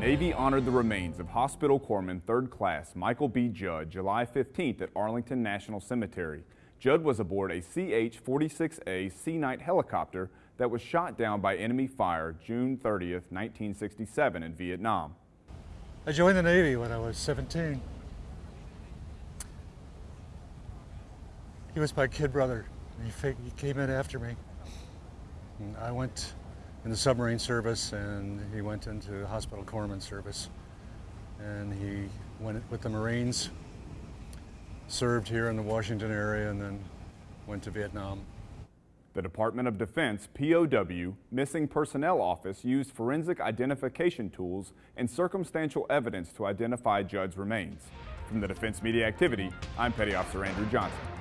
Navy honored the remains of Hospital Corpsman 3rd Class Michael B. Judd July 15th at Arlington National Cemetery. Judd was aboard a CH-46A Sea Knight helicopter that was shot down by enemy fire June 30th, 1967 in Vietnam. I joined the Navy when I was 17. He was my kid brother. He, came in after me. I went in the submarine service and he went into hospital corpsman service. And he went with the Marines, served here in the Washington area and then went to Vietnam. The Department of Defense POW Missing Personnel Office used forensic identification tools and circumstantial evidence to identify Judd's remains. From the Defense Media Activity, I'm Petty Officer Andrew Johnson.